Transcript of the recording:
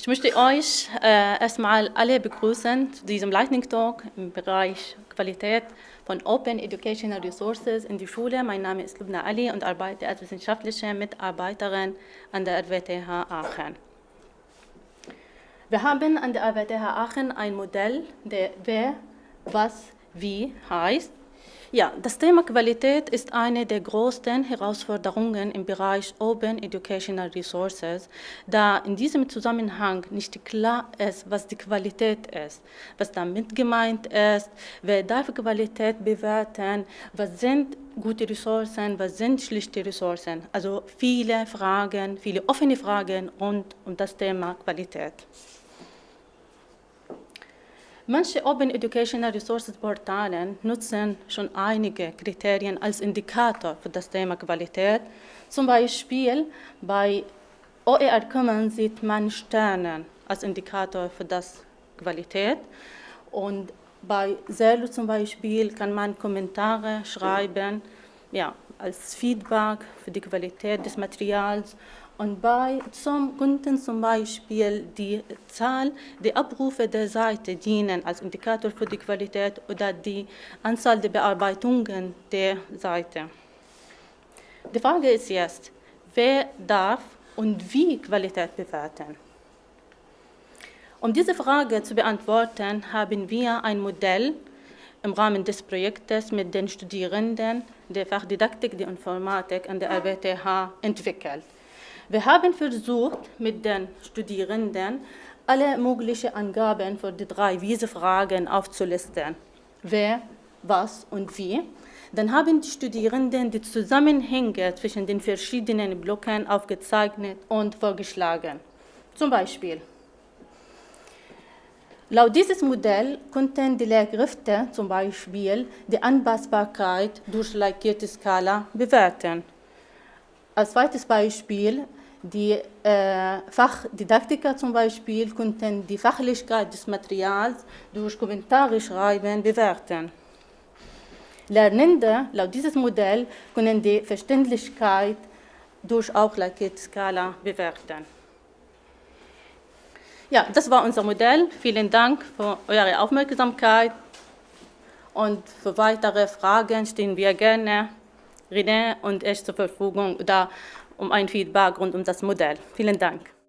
Ich möchte euch äh, erstmal alle begrüßen zu diesem Lightning Talk im Bereich Qualität von Open Educational Resources in die Schule. Mein Name ist Lubna Ali und arbeite als wissenschaftliche Mitarbeiterin an der RWTH Aachen. Wir haben an der RWTH Aachen ein Modell, der Wer, Was, Wie heißt. Ja, das Thema Qualität ist eine der größten Herausforderungen im Bereich Open Educational Resources, da in diesem Zusammenhang nicht klar ist, was die Qualität ist, was damit gemeint ist, wer darf Qualität bewerten, was sind gute Ressourcen, was sind schlichte Ressourcen. Also viele Fragen, viele offene Fragen rund um das Thema Qualität. Manche Open Educational Resources Portale nutzen schon einige Kriterien als Indikator für das Thema Qualität. Zum Beispiel bei OER Commons sieht man Sterne als Indikator für das Qualität. Und bei Zerlo zum Beispiel kann man Kommentare schreiben, ja, als Feedback für die Qualität des Materials und bei zum Kunden zum Beispiel die Zahl der Abrufe der Seite dienen als Indikator für die Qualität oder die Anzahl der Bearbeitungen der Seite. Die Frage ist jetzt, wer darf und wie Qualität bewerten? Um diese Frage zu beantworten, haben wir ein Modell im Rahmen des Projektes mit den Studierenden der Fachdidaktik der Informatik an der RWTH entwickelt. Wir haben versucht, mit den Studierenden alle möglichen Angaben für die drei Wiese-Fragen aufzulisten. Wer, was und wie. Dann haben die Studierenden die Zusammenhänge zwischen den verschiedenen Blöcken aufgezeichnet und vorgeschlagen. Zum Beispiel, Laut dieses Modell konnten die Lehrkräfte zum Beispiel die Anpassbarkeit durch lackierte Skala bewerten. Als zweites Beispiel die äh, Fachdidaktiker zum Beispiel konnten die Fachlichkeit des Materials durch Kommentare schreiben bewerten. Lernende laut dieses Modell können die Verständlichkeit durch auch Skala bewerten. Ja, das war unser Modell. Vielen Dank für eure Aufmerksamkeit. Und für weitere Fragen stehen wir gerne René und ich zur Verfügung. Oder um ein Feedback rund um das Modell. Vielen Dank.